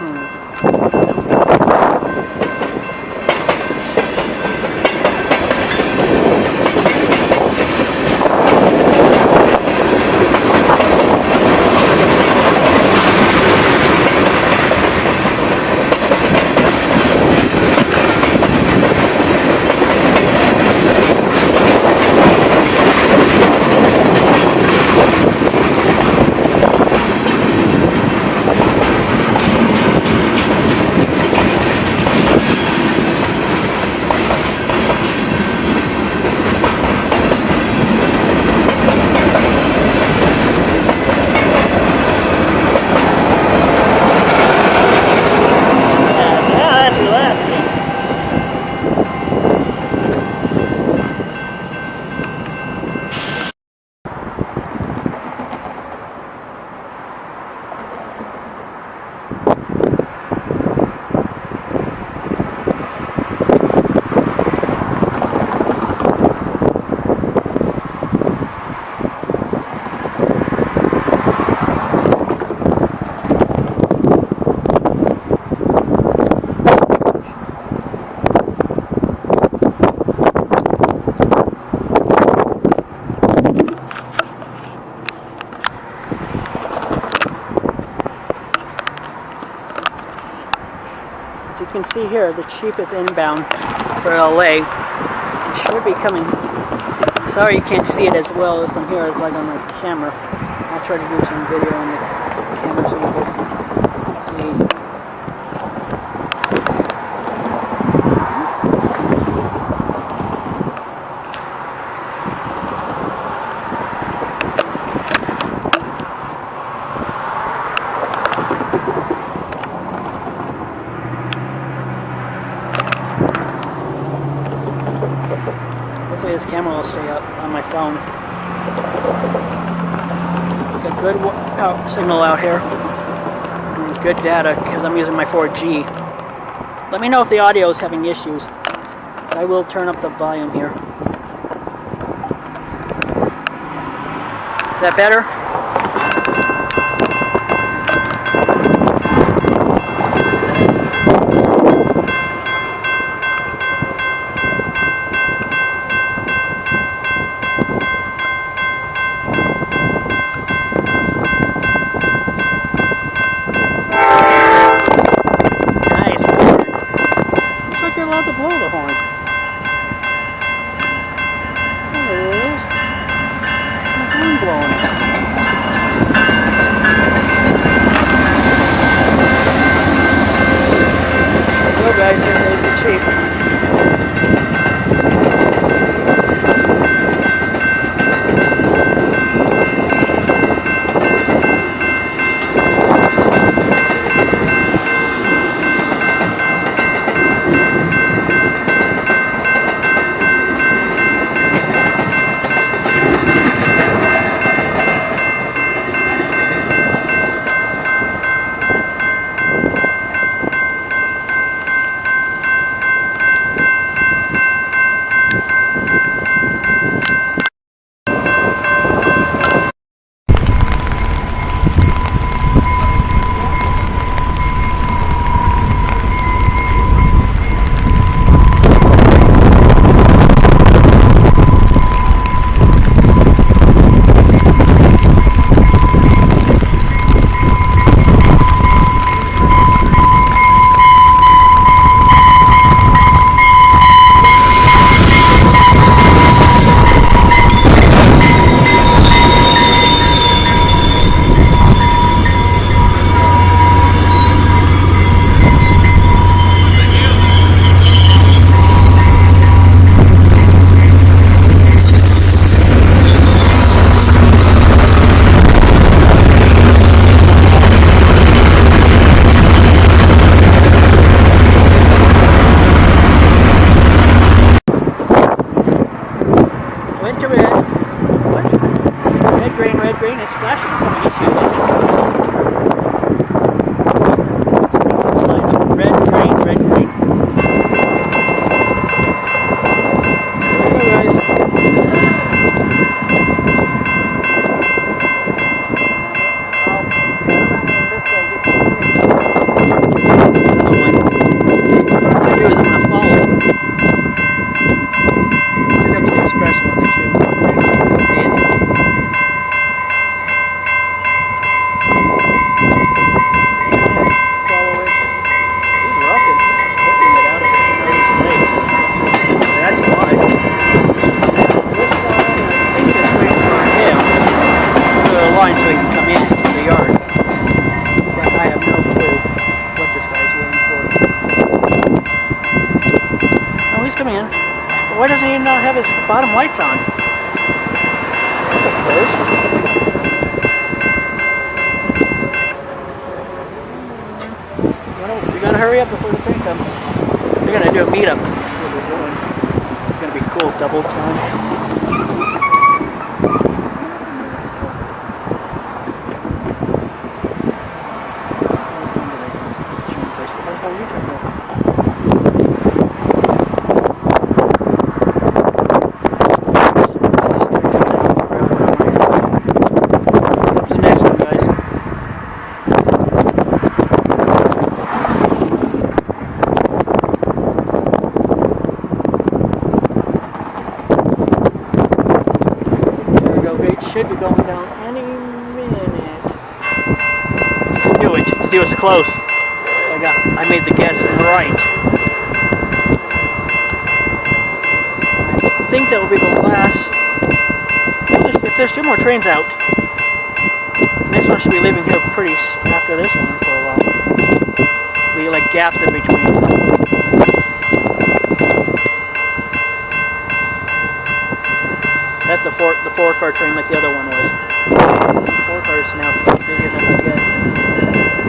Yeah, that's relaxing. As you can see here, the chief is inbound for LA. It should be coming. Sorry you can't see it as well as from here as like on my camera. I'll try to do some video on the camera so you guys can see. This camera will stay up on my phone. Got good out signal out here. Good data because I'm using my 4G. Let me know if the audio is having issues. I will turn up the volume here. Is that better? brain is flashing so many issues. Why doesn't he not have his bottom lights on? Well, we gotta hurry up before the train comes. They're gonna do a meetup. That's what they're doing. It's gonna be cool, double time. What's the next one, guys? There we go. It should be going down any minute. Knew it. 'cause It was close. I got. I made the guess right. I think that will be the last. There's- If there's two more trains out, next one should be leaving here pretty after this one for a while. We like gaps in between. That's a four, the four car train like the other one was. Four cars now busy enough, I guess.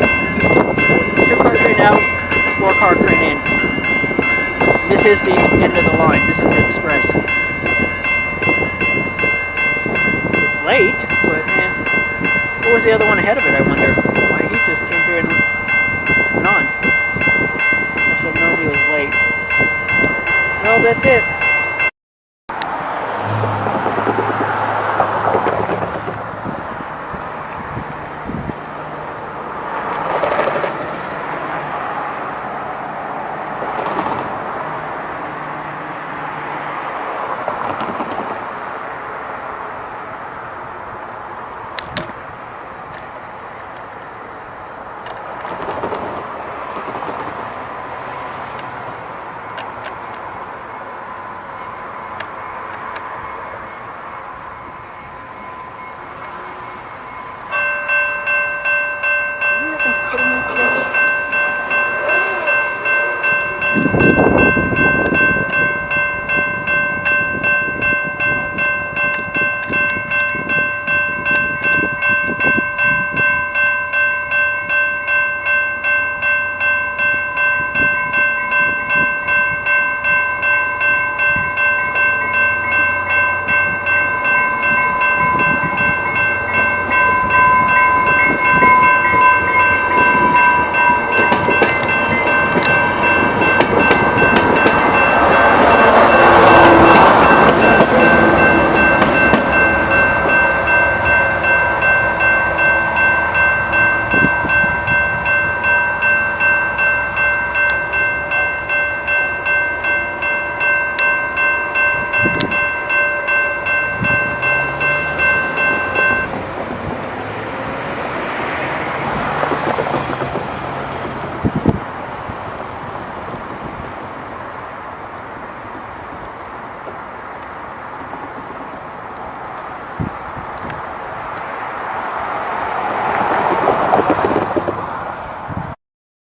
Two car train out, four car train in. This is the end of the line. This is the express. It's late, but man, what was the other one ahead of it? I wonder. Why he just came here and went on. Must have known he was late. Well,